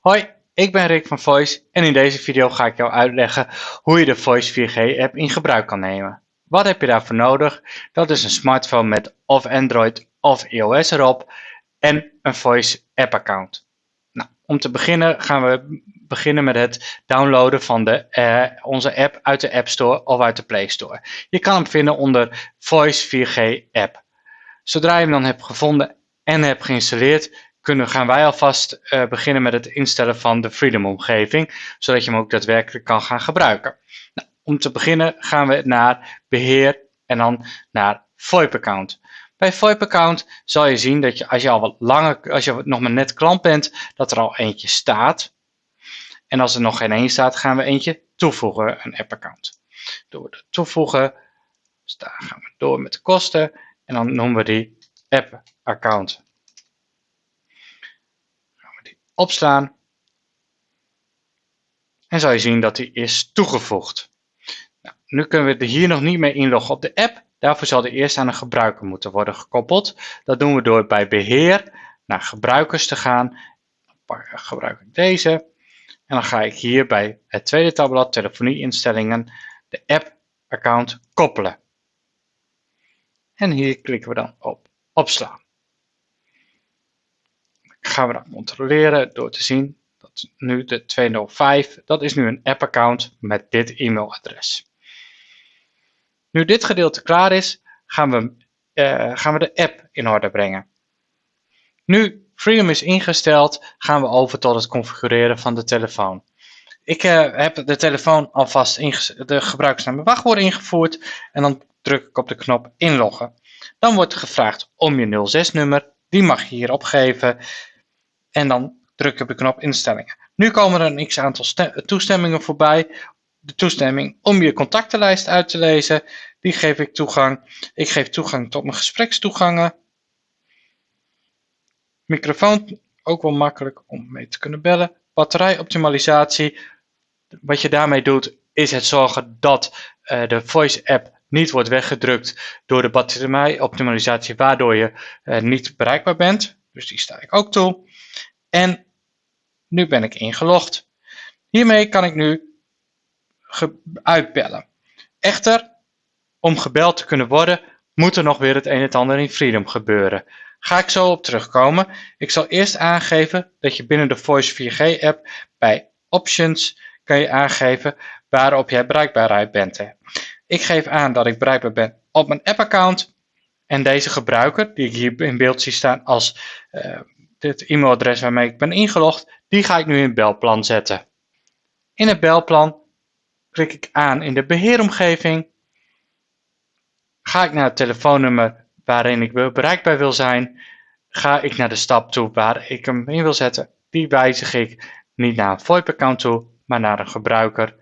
Hoi, ik ben Rick van Voice en in deze video ga ik jou uitleggen hoe je de Voice 4G app in gebruik kan nemen. Wat heb je daarvoor nodig? Dat is een smartphone met of Android of iOS erop en een Voice app account. Nou, om te beginnen gaan we beginnen met het downloaden van de, uh, onze app uit de App Store of uit de Play Store. Je kan hem vinden onder Voice 4G app. Zodra je hem dan hebt gevonden en hebt geïnstalleerd, kunnen, gaan wij alvast uh, beginnen met het instellen van de Freedom omgeving, zodat je hem ook daadwerkelijk kan gaan gebruiken. Nou, om te beginnen gaan we naar beheer en dan naar VoIP account. Bij VoIP account zal je zien dat je als je al wat langer, als je nog maar net klant bent, dat er al eentje staat. En als er nog geen één staat, gaan we eentje toevoegen, een app account. Door de toevoegen, dus daar gaan we door met de kosten en dan noemen we die app account opslaan. En zal je zien dat die is toegevoegd. Nou, nu kunnen we er hier nog niet mee inloggen op de app. Daarvoor zal die eerst aan een gebruiker moeten worden gekoppeld. Dat doen we door bij beheer naar gebruikers te gaan. Dan gebruik ik deze. En dan ga ik hier bij het tweede tabblad telefonie instellingen de app account koppelen. En hier klikken we dan op opslaan gaan we dat controleren door te zien dat nu de 205, dat is nu een app-account met dit e-mailadres. Nu dit gedeelte klaar is, gaan we, uh, gaan we de app in orde brengen. Nu Freedom is ingesteld, gaan we over tot het configureren van de telefoon. Ik uh, heb de telefoon alvast de gebruikersnaam en wachtwoord ingevoerd en dan druk ik op de knop inloggen. Dan wordt gevraagd om je 06 nummer, die mag je hier opgeven en dan druk je op de knop instellingen. Nu komen er een x aantal toestemmingen voorbij. De toestemming om je contactenlijst uit te lezen, die geef ik toegang. Ik geef toegang tot mijn gesprekstoegangen. Microfoon, ook wel makkelijk om mee te kunnen bellen. Batterijoptimalisatie, wat je daarmee doet is het zorgen dat uh, de voice app niet wordt weggedrukt door de batterijoptimalisatie waardoor je uh, niet bereikbaar bent. Dus die sta ik ook toe. En nu ben ik ingelogd. Hiermee kan ik nu uitbellen. Echter, om gebeld te kunnen worden, moet er nog weer het een en ander in Freedom gebeuren. Ga ik zo op terugkomen. Ik zal eerst aangeven dat je binnen de Voice 4G app bij Options kan je aangeven waarop jij bereikbaarheid bent. Ik geef aan dat ik bereikbaar ben op mijn app account en deze gebruiker, die ik hier in beeld zie staan als uh, dit e-mailadres waarmee ik ben ingelogd, die ga ik nu in het belplan zetten. In het belplan klik ik aan in de beheeromgeving. Ga ik naar het telefoonnummer waarin ik bereikbaar wil zijn, ga ik naar de stap toe waar ik hem in wil zetten. Die wijzig ik niet naar een VoIP-account toe, maar naar een gebruiker.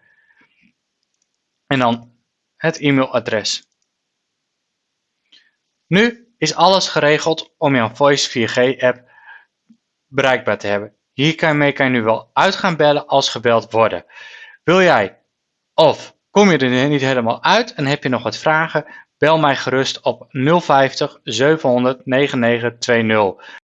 En dan het e-mailadres. Nu is alles geregeld om jouw Voice 4G-app bereikbaar te hebben. Hiermee kan je nu wel uit gaan bellen als gebeld worden. Wil jij of kom je er niet helemaal uit en heb je nog wat vragen? Bel mij gerust op 050 700 9920.